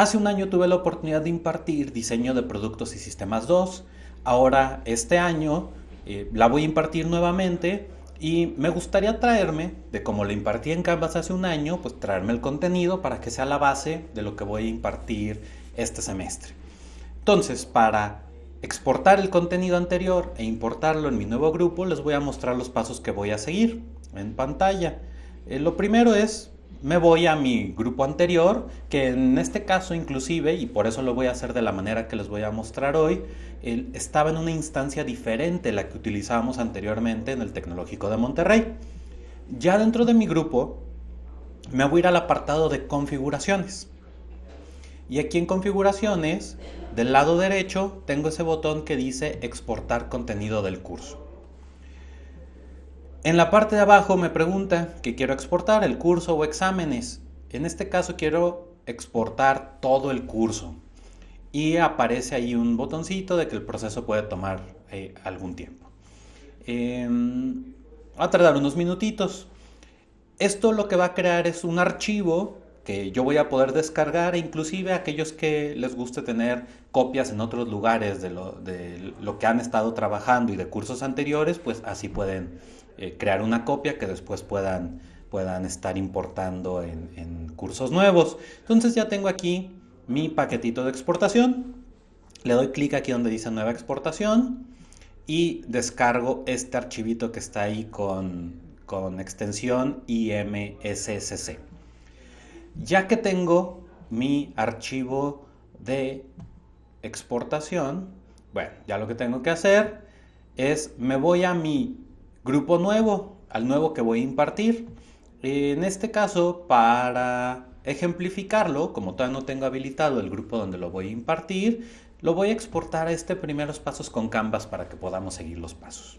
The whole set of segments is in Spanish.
Hace un año tuve la oportunidad de impartir diseño de productos y sistemas 2. Ahora, este año, eh, la voy a impartir nuevamente y me gustaría traerme, de como lo impartí en Canvas hace un año, pues traerme el contenido para que sea la base de lo que voy a impartir este semestre. Entonces, para exportar el contenido anterior e importarlo en mi nuevo grupo, les voy a mostrar los pasos que voy a seguir en pantalla. Eh, lo primero es me voy a mi grupo anterior, que en este caso inclusive, y por eso lo voy a hacer de la manera que les voy a mostrar hoy, estaba en una instancia diferente a la que utilizábamos anteriormente en el Tecnológico de Monterrey. Ya dentro de mi grupo, me voy a ir al apartado de configuraciones. Y aquí en configuraciones, del lado derecho, tengo ese botón que dice exportar contenido del curso. En la parte de abajo me pregunta que quiero exportar el curso o exámenes. En este caso quiero exportar todo el curso. Y aparece ahí un botoncito de que el proceso puede tomar eh, algún tiempo. Em, va a tardar unos minutitos. Esto lo que va a crear es un archivo que yo voy a poder descargar e inclusive aquellos que les guste tener copias en otros lugares de lo, de lo que han estado trabajando y de cursos anteriores, pues así pueden eh, crear una copia que después puedan, puedan estar importando en, cursos nuevos. Entonces ya tengo aquí mi paquetito de exportación. Le doy clic aquí donde dice nueva exportación y descargo este archivito que está ahí con, con extensión IMSSC. Ya que tengo mi archivo de exportación, bueno, ya lo que tengo que hacer es me voy a mi grupo nuevo, al nuevo que voy a impartir. En este caso, para ejemplificarlo, como todavía no tengo habilitado el grupo donde lo voy a impartir, lo voy a exportar a este primeros pasos con Canvas para que podamos seguir los pasos.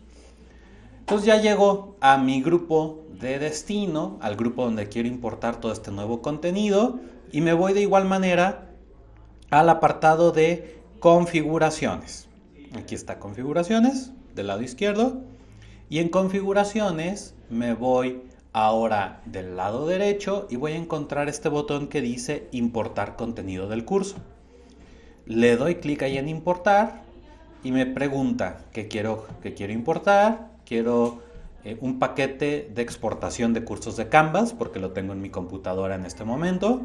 Entonces ya llego a mi grupo de destino, al grupo donde quiero importar todo este nuevo contenido y me voy de igual manera al apartado de configuraciones. Aquí está configuraciones del lado izquierdo y en configuraciones me voy ahora del lado derecho y voy a encontrar este botón que dice importar contenido del curso. Le doy clic ahí en importar y me pregunta qué quiero, qué quiero importar. Quiero eh, un paquete de exportación de cursos de Canvas porque lo tengo en mi computadora en este momento.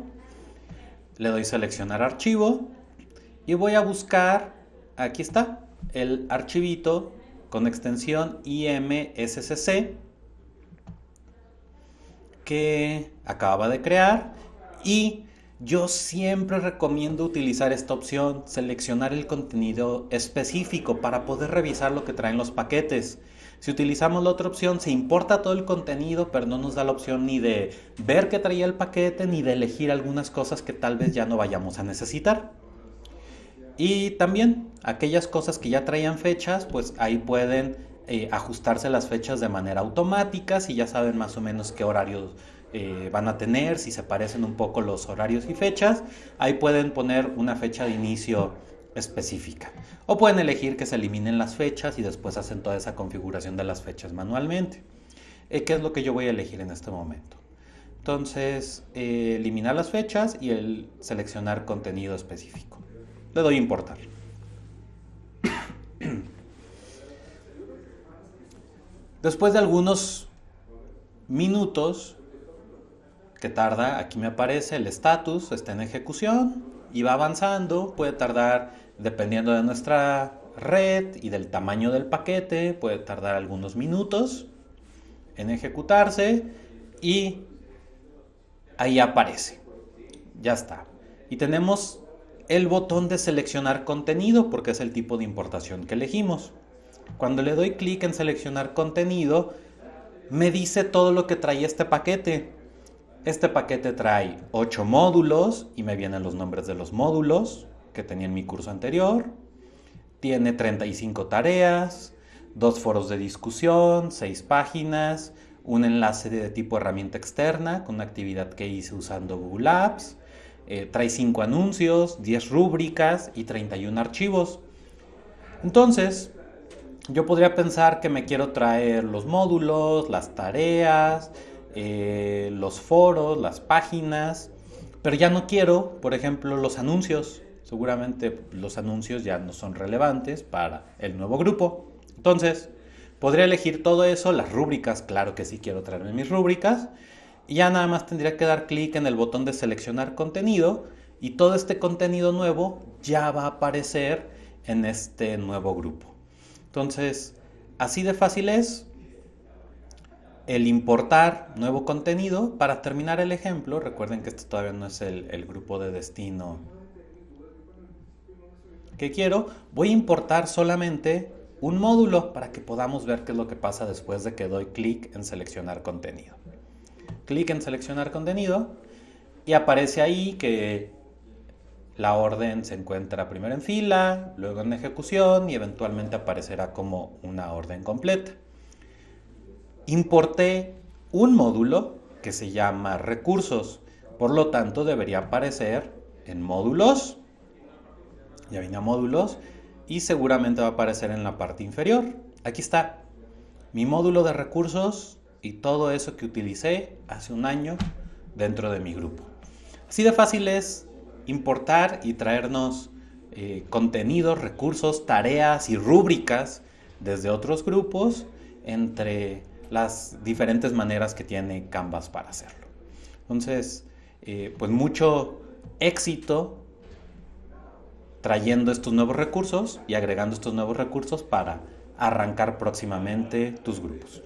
Le doy seleccionar archivo y voy a buscar, aquí está, el archivito con extensión IMSCC que acababa de crear y yo siempre recomiendo utilizar esta opción, seleccionar el contenido específico para poder revisar lo que traen los paquetes. Si utilizamos la otra opción, se importa todo el contenido, pero no nos da la opción ni de ver qué traía el paquete, ni de elegir algunas cosas que tal vez ya no vayamos a necesitar. Y también aquellas cosas que ya traían fechas, pues ahí pueden eh, ajustarse las fechas de manera automática, si ya saben más o menos qué horarios eh, van a tener, si se parecen un poco los horarios y fechas, ahí pueden poner una fecha de inicio específica. O pueden elegir que se eliminen las fechas y después hacen toda esa configuración de las fechas manualmente. Eh, ¿Qué es lo que yo voy a elegir en este momento? Entonces, eliminar las fechas y el seleccionar contenido específico le doy importar. Después de algunos minutos que tarda, aquí me aparece el estatus, está en ejecución y va avanzando, puede tardar dependiendo de nuestra red y del tamaño del paquete, puede tardar algunos minutos en ejecutarse y ahí aparece. Ya está. Y tenemos el botón de seleccionar contenido porque es el tipo de importación que elegimos. Cuando le doy clic en seleccionar contenido, me dice todo lo que trae este paquete. Este paquete trae 8 módulos y me vienen los nombres de los módulos que tenía en mi curso anterior. Tiene 35 tareas, dos foros de discusión, 6 páginas, un enlace de tipo herramienta externa con una actividad que hice usando Google Apps, eh, trae 5 anuncios, 10 rúbricas y 31 archivos. Entonces, yo podría pensar que me quiero traer los módulos, las tareas, eh, los foros, las páginas, Pero ya no quiero, por ejemplo, los anuncios. Seguramente los anuncios ya no son relevantes para el nuevo grupo. Entonces, podría elegir todo eso, las rúbricas, claro que sí quiero traerme mis rúbricas. Y ya nada más tendría que dar clic en el botón de seleccionar contenido y todo este contenido nuevo ya va a aparecer en este nuevo grupo. Entonces, así de fácil es el importar nuevo contenido. Para terminar el ejemplo, recuerden que este todavía no es el, el grupo de destino que quiero. Voy a importar solamente un módulo para que podamos ver qué es lo que pasa después de que doy clic en seleccionar contenido. Clic en seleccionar contenido y aparece ahí que la orden se encuentra primero en fila, luego en ejecución y eventualmente aparecerá como una orden completa. Importé un módulo que se llama recursos, por lo tanto debería aparecer en módulos, ya vine a módulos y seguramente va a aparecer en la parte inferior. Aquí está mi módulo de recursos y todo eso que utilicé hace un año dentro de mi grupo. Así de fácil es importar y traernos eh, contenidos, recursos, tareas y rúbricas desde otros grupos entre las diferentes maneras que tiene Canvas para hacerlo. Entonces, eh, pues mucho éxito trayendo estos nuevos recursos y agregando estos nuevos recursos para arrancar próximamente tus grupos.